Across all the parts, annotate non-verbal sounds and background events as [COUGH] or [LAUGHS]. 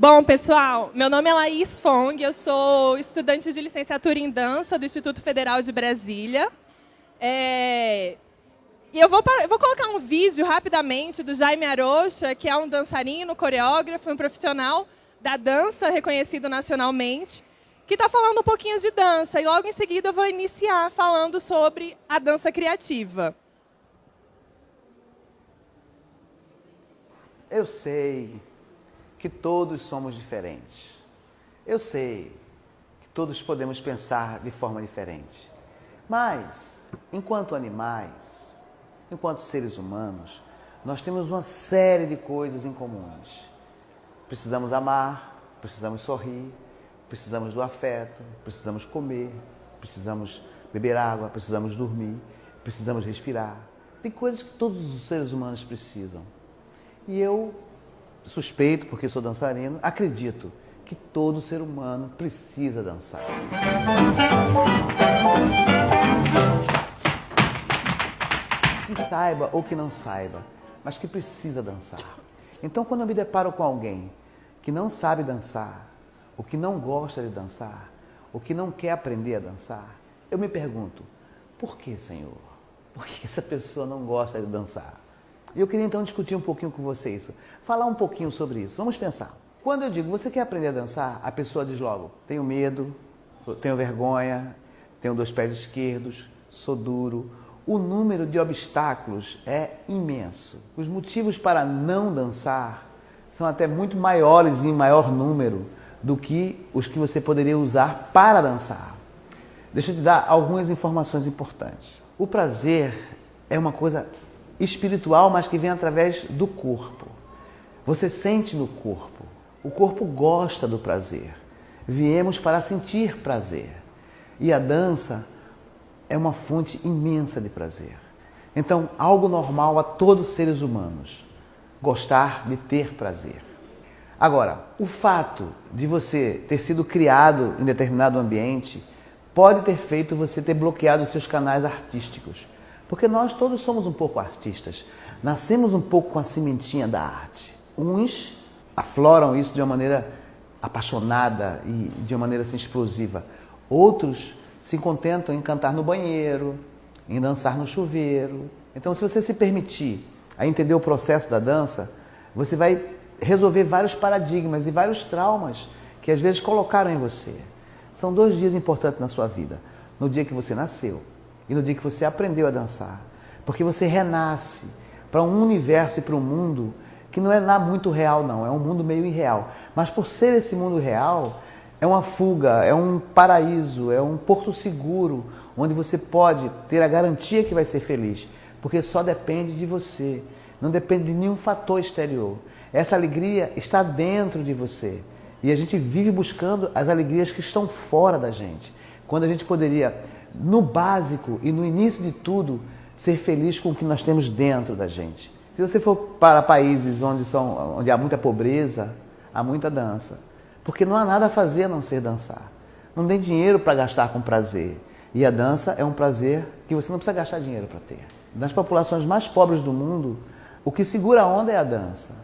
Bom, pessoal, meu nome é Laís Fong, eu sou estudante de licenciatura em dança do Instituto Federal de Brasília. É... E eu vou, vou colocar um vídeo rapidamente do Jaime Arocha, que é um dançarino, coreógrafo, um profissional da dança reconhecido nacionalmente, que está falando um pouquinho de dança. E logo em seguida eu vou iniciar falando sobre a dança criativa. Eu sei que todos somos diferentes. Eu sei que todos podemos pensar de forma diferente. Mas, enquanto animais, enquanto seres humanos, nós temos uma série de coisas em comuns. Precisamos amar, precisamos sorrir, precisamos do afeto, precisamos comer, precisamos beber água, precisamos dormir, precisamos respirar. Tem coisas que todos os seres humanos precisam. E eu suspeito, porque sou dançarino, acredito que todo ser humano precisa dançar. Que saiba ou que não saiba, mas que precisa dançar. Então, quando eu me deparo com alguém que não sabe dançar, ou que não gosta de dançar, ou que não quer aprender a dançar, eu me pergunto, por que, Senhor? Por que essa pessoa não gosta de dançar? E eu queria então discutir um pouquinho com você isso, falar um pouquinho sobre isso. Vamos pensar. Quando eu digo, você quer aprender a dançar? A pessoa diz logo, tenho medo, tenho vergonha, tenho dois pés esquerdos, sou duro. O número de obstáculos é imenso. Os motivos para não dançar são até muito maiores em maior número do que os que você poderia usar para dançar. Deixa eu te dar algumas informações importantes. O prazer é uma coisa espiritual, mas que vem através do corpo. Você sente no corpo. O corpo gosta do prazer. Viemos para sentir prazer. E a dança é uma fonte imensa de prazer. Então, algo normal a todos os seres humanos, gostar de ter prazer. Agora, o fato de você ter sido criado em determinado ambiente pode ter feito você ter bloqueado seus canais artísticos. Porque nós todos somos um pouco artistas. Nascemos um pouco com a sementinha da arte. Uns afloram isso de uma maneira apaixonada e de uma maneira assim, explosiva. Outros se contentam em cantar no banheiro, em dançar no chuveiro. Então, se você se permitir a entender o processo da dança, você vai resolver vários paradigmas e vários traumas que às vezes colocaram em você. São dois dias importantes na sua vida. No dia que você nasceu e no dia que você aprendeu a dançar. Porque você renasce para um universo e para um mundo que não é nada muito real, não. É um mundo meio irreal. Mas por ser esse mundo real, é uma fuga, é um paraíso, é um porto seguro, onde você pode ter a garantia que vai ser feliz. Porque só depende de você. Não depende de nenhum fator exterior. Essa alegria está dentro de você. E a gente vive buscando as alegrias que estão fora da gente. Quando a gente poderia no básico e no início de tudo, ser feliz com o que nós temos dentro da gente. Se você for para países onde, são, onde há muita pobreza, há muita dança. Porque não há nada a fazer a não ser dançar. Não tem dinheiro para gastar com prazer. E a dança é um prazer que você não precisa gastar dinheiro para ter. Nas populações mais pobres do mundo, o que segura a onda é a dança.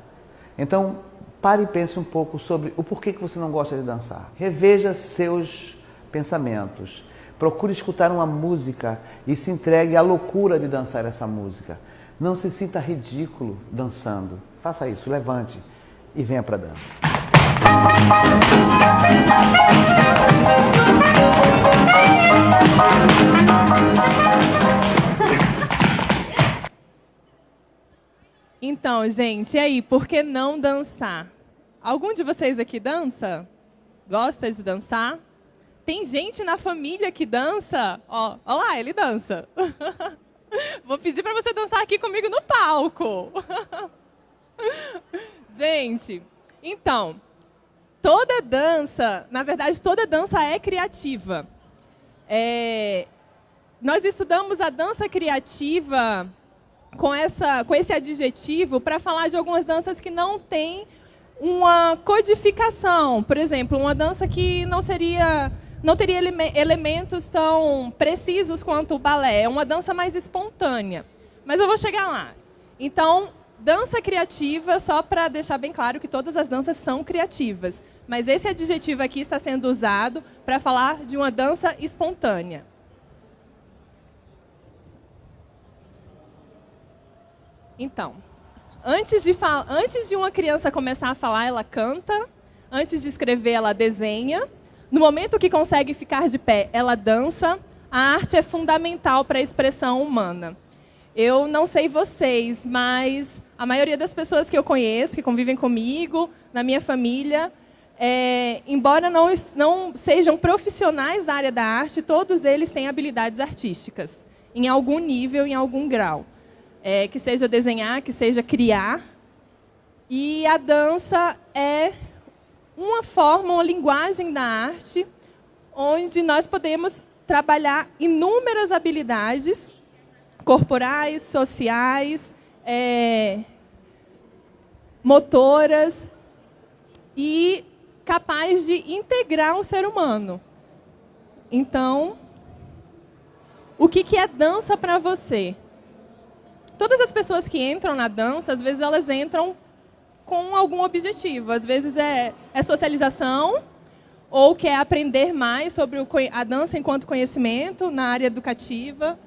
Então, pare e pense um pouco sobre o porquê que você não gosta de dançar. Reveja seus pensamentos. Procure escutar uma música e se entregue à loucura de dançar essa música. Não se sinta ridículo dançando. Faça isso, levante e venha para a dança. Então, gente, e aí, por que não dançar? Algum de vocês aqui dança? Gosta de dançar? Tem gente na família que dança. Ó, ó lá, ele dança. [LAUGHS] Vou pedir para você dançar aqui comigo no palco. [LAUGHS] gente, então, toda dança, na verdade, toda dança é criativa. É, nós estudamos a dança criativa com, essa, com esse adjetivo para falar de algumas danças que não têm uma codificação. Por exemplo, uma dança que não seria não teria ele elementos tão precisos quanto o balé. É uma dança mais espontânea. Mas eu vou chegar lá. Então, Dança criativa, só para deixar bem claro que todas as danças são criativas. Mas esse adjetivo aqui está sendo usado para falar de uma dança espontânea. Então, antes de, antes de uma criança começar a falar, ela canta. Antes de escrever, ela desenha. No momento que consegue ficar de pé, ela dança. A arte é fundamental para a expressão humana. Eu não sei vocês, mas a maioria das pessoas que eu conheço, que convivem comigo, na minha família, é, embora não, não sejam profissionais da área da arte, todos eles têm habilidades artísticas, em algum nível, em algum grau. É, que seja desenhar, que seja criar. E a dança é uma forma, uma linguagem da arte, onde nós podemos trabalhar inúmeras habilidades corporais, sociais, é, motoras e capaz de integrar um ser humano. Então, o que, que é dança para você? Todas as pessoas que entram na dança, às vezes elas entram com algum objetivo. Às vezes é, é socialização, ou quer aprender mais sobre o, a dança enquanto conhecimento na área educativa.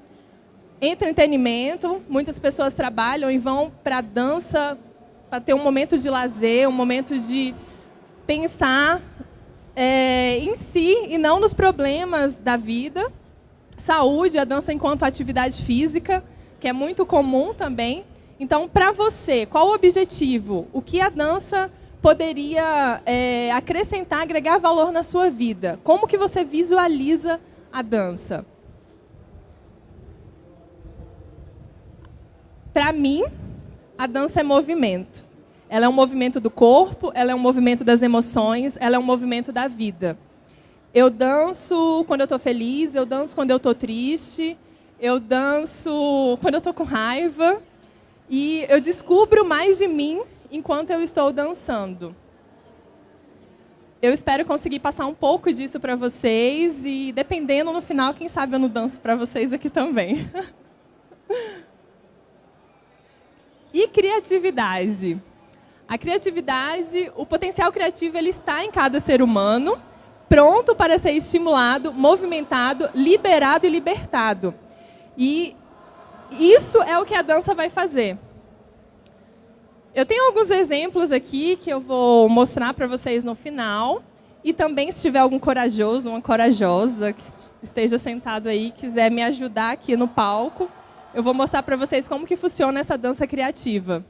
Entretenimento, muitas pessoas trabalham e vão para a dança para ter um momento de lazer, um momento de pensar é, em si e não nos problemas da vida. Saúde, a dança enquanto atividade física, que é muito comum também. Então, para você, qual o objetivo? O que a dança poderia é, acrescentar, agregar valor na sua vida? Como que você visualiza a dança? Para mim, a dança é movimento. Ela é um movimento do corpo, ela é um movimento das emoções, ela é um movimento da vida. Eu danço quando eu estou feliz, eu danço quando eu estou triste, eu danço quando eu estou com raiva, e eu descubro mais de mim enquanto eu estou dançando. Eu espero conseguir passar um pouco disso para vocês e, dependendo no final, quem sabe eu não danço para vocês aqui também. [LAUGHS] e criatividade. A criatividade, o potencial criativo, ele está em cada ser humano, pronto para ser estimulado, movimentado, liberado e libertado. E isso é o que a dança vai fazer. Eu tenho alguns exemplos aqui que eu vou mostrar para vocês no final. E também, se tiver algum corajoso, uma corajosa que esteja sentado aí, quiser me ajudar aqui no palco, eu vou mostrar para vocês como que funciona essa dança criativa.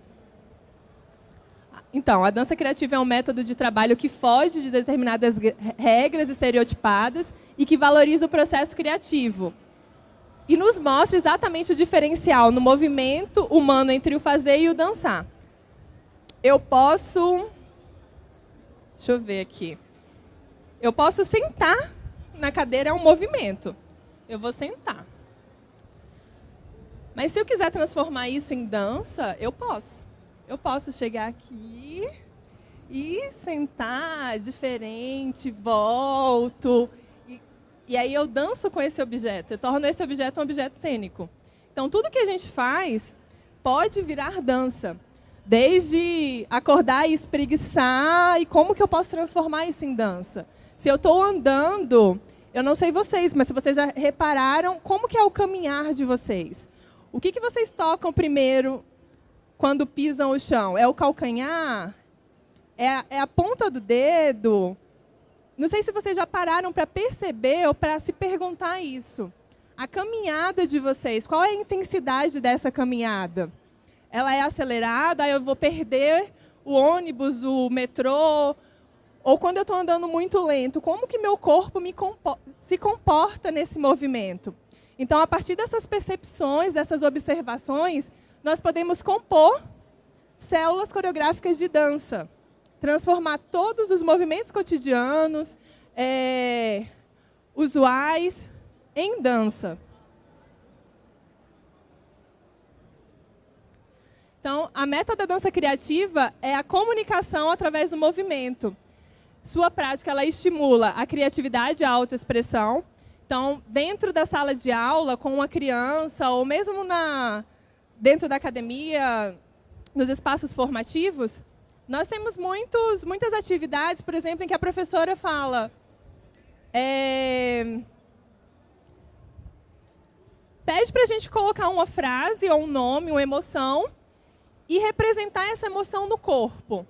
Então, a dança criativa é um método de trabalho que foge de determinadas regras estereotipadas e que valoriza o processo criativo, e nos mostra exatamente o diferencial no movimento humano entre o fazer e o dançar. Eu posso... Deixa eu ver aqui. Eu posso sentar na cadeira, é um movimento. Eu vou sentar. Mas se eu quiser transformar isso em dança, eu posso. Eu posso chegar aqui e sentar diferente, volto. E aí eu danço com esse objeto, eu torno esse objeto um objeto cênico. Então, tudo que a gente faz pode virar dança. Desde acordar e espreguiçar, e como que eu posso transformar isso em dança? Se eu estou andando, eu não sei vocês, mas se vocês repararam, como que é o caminhar de vocês? O que, que vocês tocam primeiro quando pisam o chão? É o calcanhar? É a, é a ponta do dedo? Não sei se vocês já pararam para perceber ou para se perguntar isso. A caminhada de vocês, qual é a intensidade dessa caminhada? Ela é acelerada, eu vou perder o ônibus, o metrô, ou quando eu estou andando muito lento, como que meu corpo compo se comporta nesse movimento? Então, a partir dessas percepções, dessas observações, nós podemos compor células coreográficas de dança transformar todos os movimentos cotidianos, é, usuais, em dança. Então, a meta da dança criativa é a comunicação através do movimento. Sua prática ela estimula a criatividade e a autoexpressão. Então, dentro da sala de aula, com uma criança, ou mesmo na, dentro da academia, nos espaços formativos, nós temos muitos, muitas atividades, por exemplo, em que a professora fala... É, pede para a gente colocar uma frase ou um nome, uma emoção, e representar essa emoção no corpo.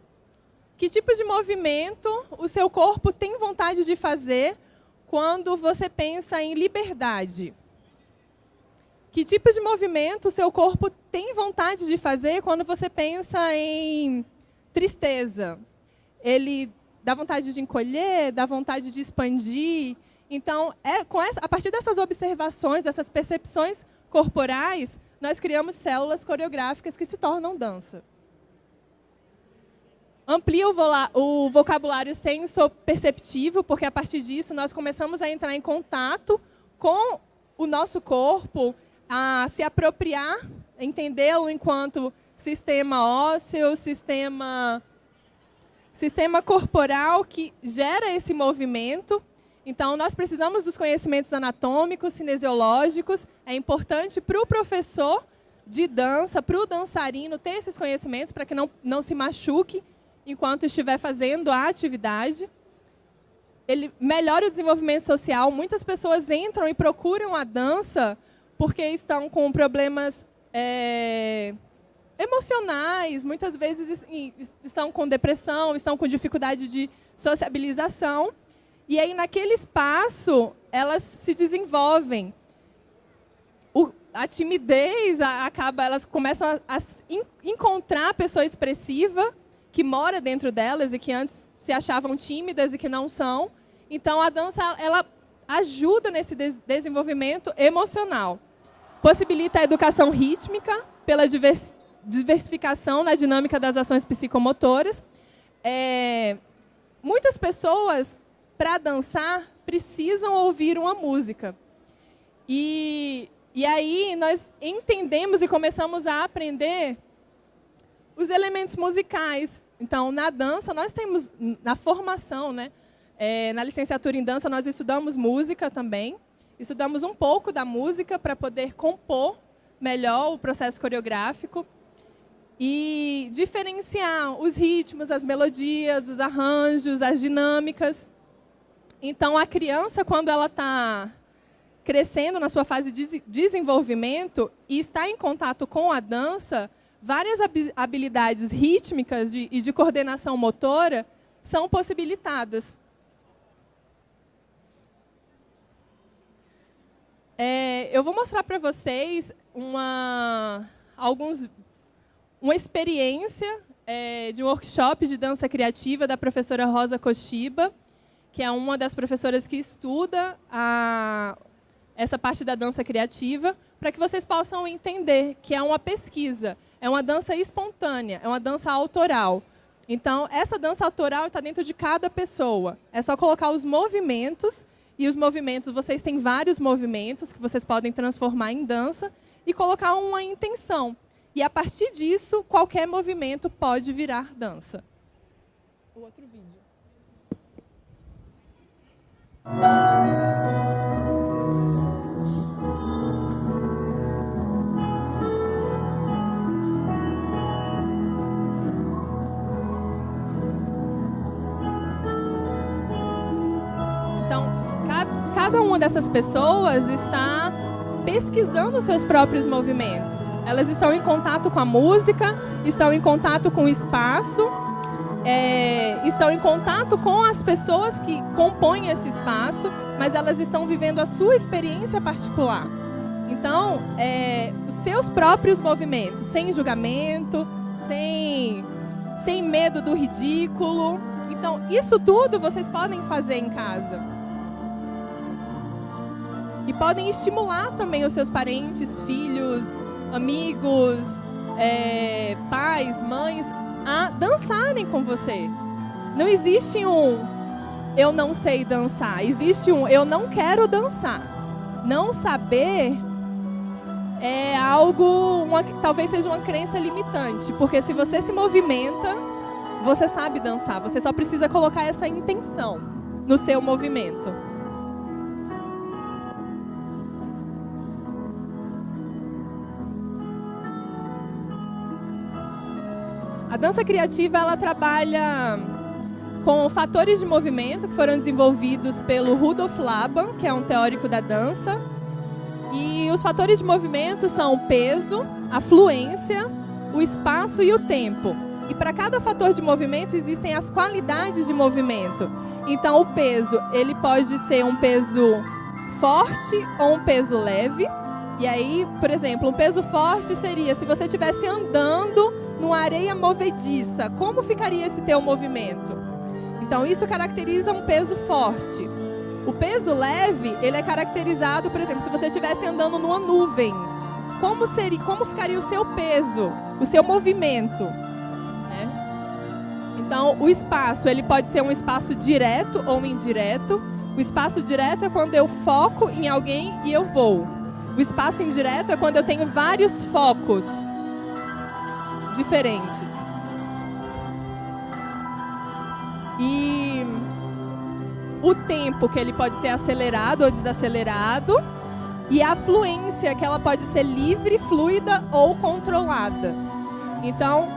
Que tipo de movimento o seu corpo tem vontade de fazer quando você pensa em liberdade? Que tipo de movimento o seu corpo tem vontade de fazer quando você pensa em tristeza? Ele dá vontade de encolher, dá vontade de expandir. Então, é, com essa, a partir dessas observações, dessas percepções corporais, nós criamos células coreográficas que se tornam dança. Amplia o, o vocabulário senso-perceptivo, porque a partir disso nós começamos a entrar em contato com o nosso corpo, a se apropriar, entendê-lo enquanto sistema ósseo, sistema, sistema corporal que gera esse movimento. Então, nós precisamos dos conhecimentos anatômicos, cinesiológicos. É importante para o professor de dança, para o dançarino, ter esses conhecimentos para que não, não se machuque enquanto estiver fazendo a atividade. Ele melhora o desenvolvimento social. Muitas pessoas entram e procuram a dança porque estão com problemas é, emocionais, muitas vezes estão com depressão, estão com dificuldade de sociabilização. E aí, naquele espaço, elas se desenvolvem. O, a timidez acaba, elas começam a, a encontrar a pessoa expressiva que mora dentro delas e que antes se achavam tímidas e que não são. Então, a dança ela ajuda nesse des desenvolvimento emocional. Possibilita a educação rítmica pela divers diversificação na dinâmica das ações psicomotoras. É, muitas pessoas, para dançar, precisam ouvir uma música. E, e aí nós entendemos e começamos a aprender os elementos musicais. Então, na dança, nós temos, na formação, né, é, na licenciatura em dança, nós estudamos música também. Estudamos um pouco da música para poder compor melhor o processo coreográfico e diferenciar os ritmos, as melodias, os arranjos, as dinâmicas. Então, a criança, quando ela está crescendo na sua fase de desenvolvimento e está em contato com a dança, várias habilidades rítmicas de, e de coordenação motora são possibilitadas. É, eu vou mostrar para vocês uma, alguns, uma experiência é, de um workshop de dança criativa da professora Rosa Koshiba, que é uma das professoras que estuda a, essa parte da dança criativa, para que vocês possam entender que é uma pesquisa, é uma dança espontânea, é uma dança autoral. Então, essa dança autoral está dentro de cada pessoa. É só colocar os movimentos e os movimentos, vocês têm vários movimentos que vocês podem transformar em dança e colocar uma intenção. E a partir disso, qualquer movimento pode virar dança. O outro vídeo. cada uma dessas pessoas está pesquisando seus próprios movimentos. Elas estão em contato com a música, estão em contato com o espaço, é, estão em contato com as pessoas que compõem esse espaço, mas elas estão vivendo a sua experiência particular. Então, é, os seus próprios movimentos, sem julgamento, sem, sem medo do ridículo. Então, isso tudo vocês podem fazer em casa. E podem estimular também os seus parentes, filhos, amigos, é, pais, mães, a dançarem com você. Não existe um eu não sei dançar, existe um eu não quero dançar. Não saber é algo, uma, talvez seja uma crença limitante, porque se você se movimenta, você sabe dançar, você só precisa colocar essa intenção no seu movimento. A dança criativa ela trabalha com fatores de movimento que foram desenvolvidos pelo Rudolf Laban, que é um teórico da dança. E os fatores de movimento são o peso, a fluência, o espaço e o tempo. E para cada fator de movimento existem as qualidades de movimento. Então o peso, ele pode ser um peso forte ou um peso leve. E aí, por exemplo, um peso forte seria se você estivesse andando numa areia movediça, como ficaria esse teu movimento? Então isso caracteriza um peso forte. O peso leve, ele é caracterizado, por exemplo, se você estivesse andando numa nuvem, como seria, como ficaria o seu peso, o seu movimento? Né? Então, o espaço, ele pode ser um espaço direto ou indireto. O espaço direto é quando eu foco em alguém e eu vou. O espaço indireto é quando eu tenho vários focos diferentes. E o tempo que ele pode ser acelerado ou desacelerado e a fluência que ela pode ser livre, fluida ou controlada. Então,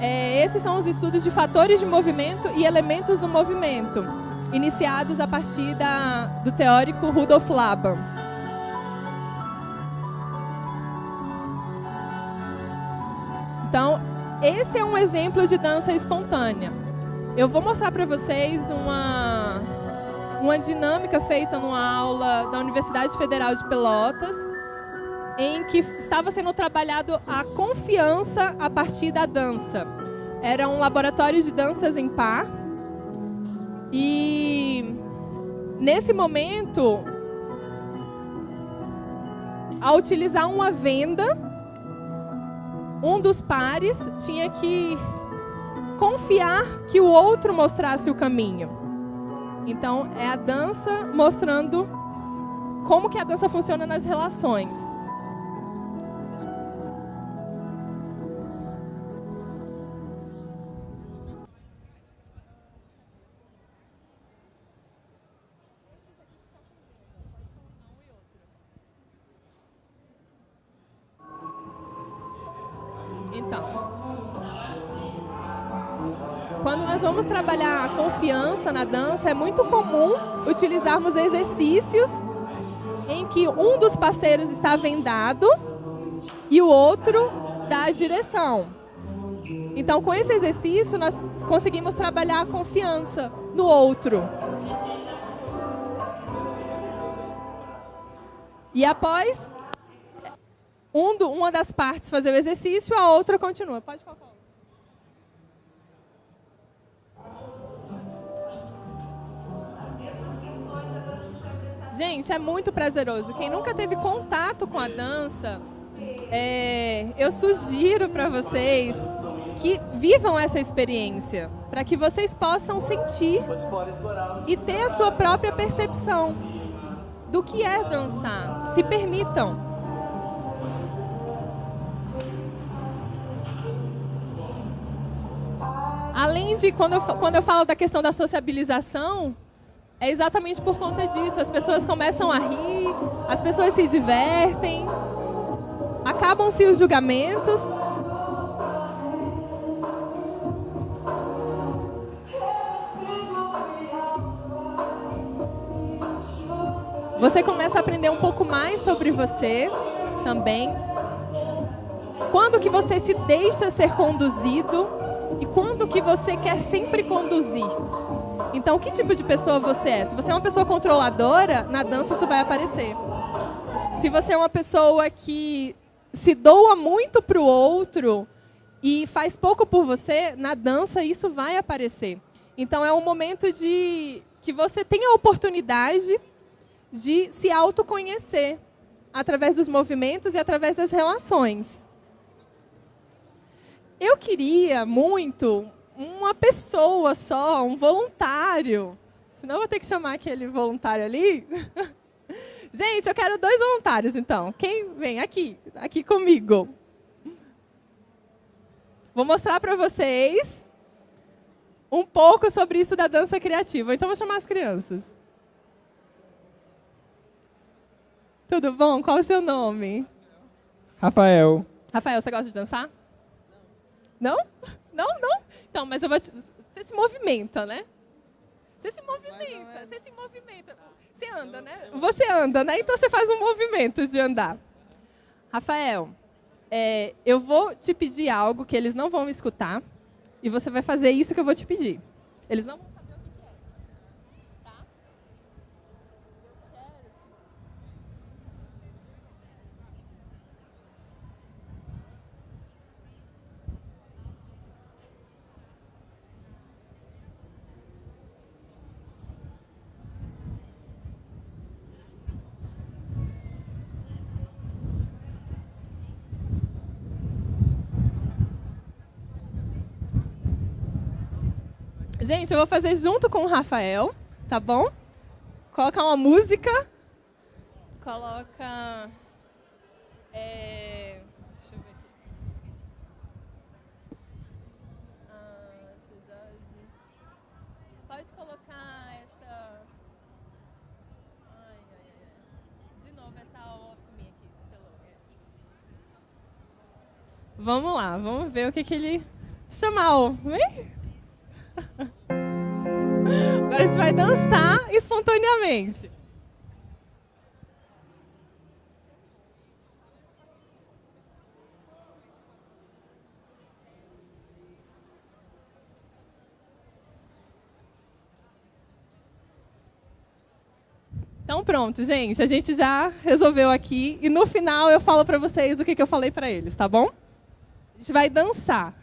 é, esses são os estudos de fatores de movimento e elementos do movimento, iniciados a partir da, do teórico Rudolf Laban. Então, esse é um exemplo de dança espontânea. Eu vou mostrar para vocês uma uma dinâmica feita numa aula da Universidade Federal de Pelotas, em que estava sendo trabalhado a confiança a partir da dança. Era um laboratório de danças em par. E nesse momento, ao utilizar uma venda, um dos pares tinha que confiar que o outro mostrasse o caminho. Então, é a dança mostrando como que a dança funciona nas relações. Confiança na dança, é muito comum utilizarmos exercícios em que um dos parceiros está vendado e o outro dá a direção. Então, com esse exercício, nós conseguimos trabalhar a confiança no outro. E após um do, uma das partes fazer o exercício, a outra continua. Pode colocar. Gente, é muito prazeroso. Quem nunca teve contato com a dança, é, eu sugiro para vocês que vivam essa experiência, para que vocês possam sentir e ter a sua própria percepção do que é dançar. Se permitam. Além de, quando eu, quando eu falo da questão da sociabilização, é exatamente por conta disso. As pessoas começam a rir, as pessoas se divertem, acabam-se os julgamentos. Você começa a aprender um pouco mais sobre você também. Quando que você se deixa ser conduzido e quando que você quer sempre conduzir. Então, que tipo de pessoa você é? Se você é uma pessoa controladora, na dança isso vai aparecer. Se você é uma pessoa que se doa muito para o outro e faz pouco por você, na dança isso vai aparecer. Então, é um momento de que você tem a oportunidade de se autoconhecer através dos movimentos e através das relações. Eu queria muito uma pessoa só, um voluntário. Senão eu vou ter que chamar aquele voluntário ali. [LAUGHS] Gente, eu quero dois voluntários, então. Quem vem aqui, aqui comigo? Vou mostrar para vocês um pouco sobre isso da dança criativa. Então, vou chamar as crianças. Tudo bom? Qual é o seu nome? Rafael. Rafael, você gosta de dançar? Não? Não, não? Então, mas eu vou te... Você se movimenta, né? Você se movimenta, você se movimenta. Você anda, né? Você anda, né? Então você faz um movimento de andar. Rafael, é, eu vou te pedir algo que eles não vão escutar e você vai fazer isso que eu vou te pedir. Eles não vão Gente, eu vou fazer junto com o Rafael, tá bom? Colocar uma música. Coloca. É, deixa eu ver aqui. Ah. Pode colocar essa. Ai, ai, ai. De novo, essa off me aqui. pelo-. Vamos lá, vamos ver o que, que ele. Chamar o. Vem? Agora gente vai dançar espontaneamente. Então pronto, gente, a gente já resolveu aqui e no final eu falo para vocês o que, que eu falei para eles, tá bom? A gente vai dançar.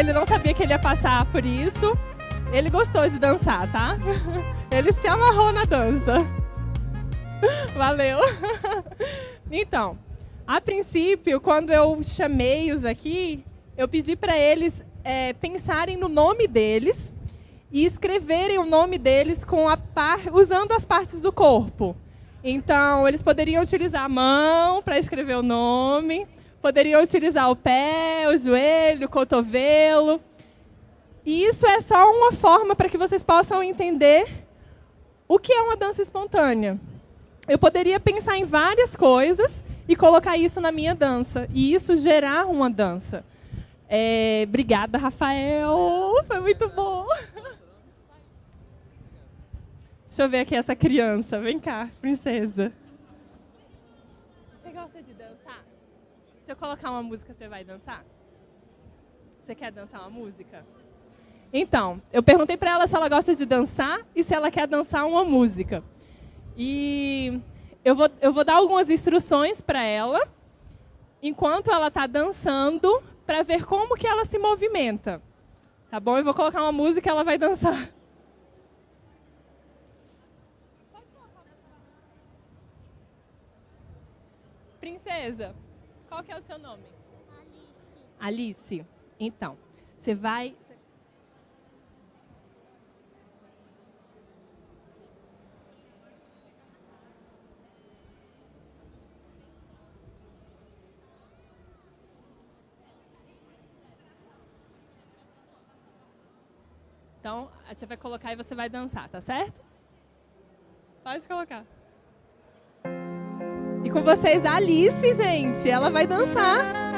Ele, não- sabia que ele ia passar por isso. Ele gostou de dançar, tá? [LAUGHS] Ele se amarrou na dança. [LAUGHS] Valeu. [LAUGHS] Então, a princípio, quando eu chamei-os aqui, eu pedi para eles é, pensarem no nome deles e escreverem o nome deles com a par, usando as partes do corpo. Então, eles poderiam utilizar a mão para escrever o nome, poderiam utilizar o pé, o joelho, o cotovelo. E isso é só uma forma para que vocês possam entender o que é uma dança espontânea. Eu poderia pensar em várias coisas e colocar isso na minha dança, e isso gerar uma dança. É, obrigada, Rafael. Foi muito bom. Deixa eu ver aqui essa criança. Vem cá, princesa. Você gosta de dançar? Se eu colocar uma música, você vai dançar? Você quer dançar uma música? Então, eu perguntei para ela se ela gosta de dançar e se ela quer dançar uma música. E eu vou, eu vou dar algumas instruções para ela, enquanto ela está dançando, para ver como que ela se movimenta. Tá bom? Eu vou colocar uma música e ela vai dançar. [LAUGHS] Princesa, qual que é o seu nome? Alice. Alice. Então, você vai... Então, a tia vai colocar e você vai dançar, tá certo? Pode colocar. E com vocês a Alice, gente. Ela vai dançar.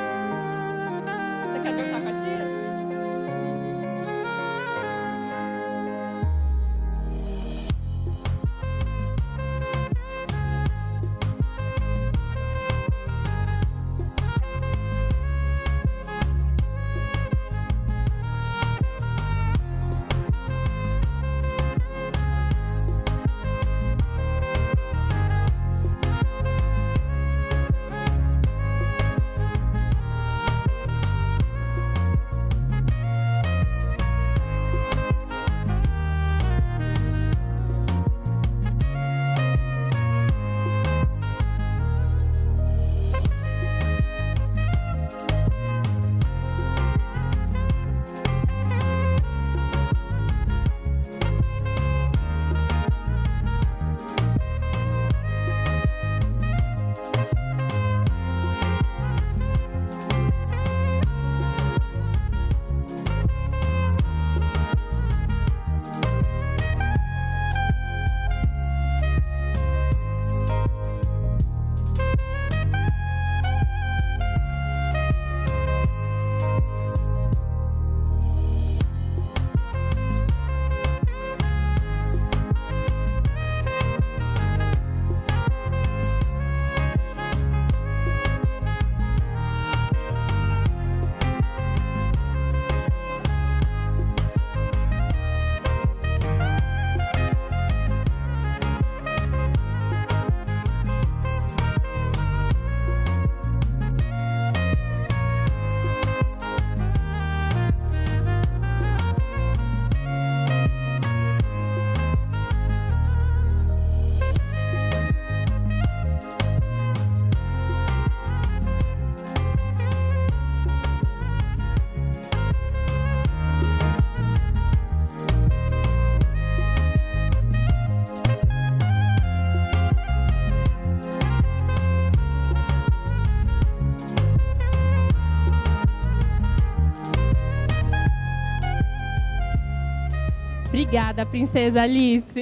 Obrigada, princesa Alice.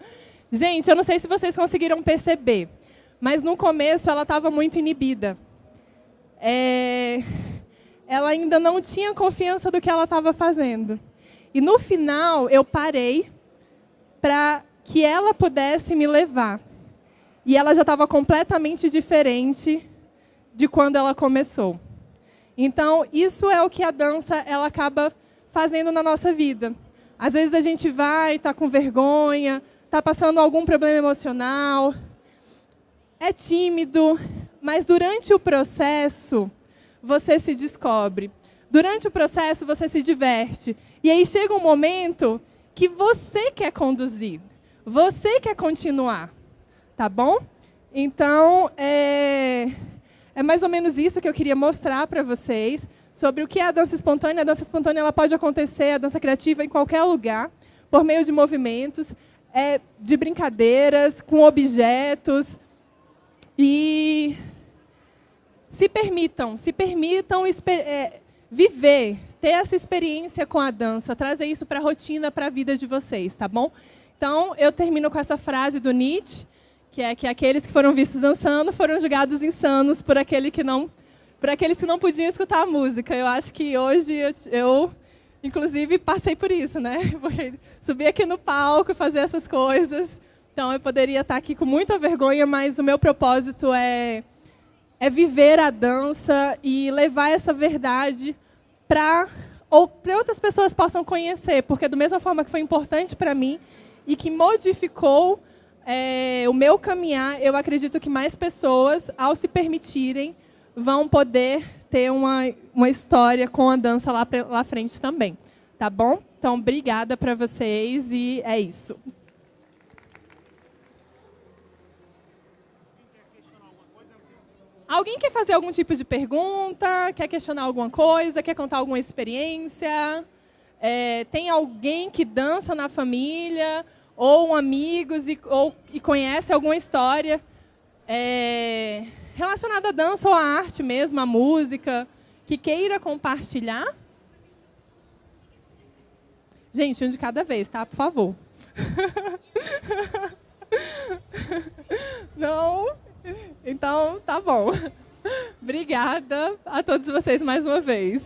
[LAUGHS] Gente, eu não sei se vocês conseguiram perceber, mas no começo ela estava muito inibida. É... Ela ainda não tinha confiança do que ela estava fazendo. E no final eu parei para que ela pudesse me levar. E ela já estava completamente diferente de quando ela começou. Então, isso é o que a dança ela acaba fazendo na nossa vida. Às vezes a gente vai, está com vergonha, está passando algum problema emocional, é tímido, mas durante o processo você se descobre. Durante o processo você se diverte. E aí chega um momento que você quer conduzir, você quer continuar, tá bom? Então, é, é mais ou menos isso que eu queria mostrar para vocês sobre o que é a dança espontânea. A dança espontânea ela pode acontecer, a dança criativa, em qualquer lugar, por meio de movimentos, é, de brincadeiras, com objetos. E se permitam, se permitam é, viver, ter essa experiência com a dança, trazer isso para a rotina, para a vida de vocês, tá bom? Então, eu termino com essa frase do Nietzsche, que é que aqueles que foram vistos dançando foram julgados insanos por aquele que não para aqueles que não podiam escutar a música. Eu acho que hoje eu, eu, inclusive, passei por isso, né? [LAUGHS] Porque subir aqui no palco, fazer essas coisas. Então, eu poderia estar aqui com muita vergonha, mas o meu propósito é, é viver a dança e levar essa verdade para ou para outras pessoas possam conhecer, porque da mesma forma que foi importante para mim e que modificou é, o meu caminhar, eu acredito que mais pessoas, ao se permitirem, vão poder ter uma, uma história com a dança lá, lá frente também. Tá bom? Então, obrigada para vocês e é isso. Alguém quer fazer algum tipo de pergunta? Quer questionar alguma coisa? Quer contar alguma experiência? É, tem alguém que dança na família? Ou amigos e, ou, e conhece alguma história? É, relacionado à dança ou à arte mesmo, à música, que queira compartilhar? Gente, um de cada vez, tá? Por favor. [LAUGHS] Não? Então, tá bom. Obrigada a todos vocês mais uma vez.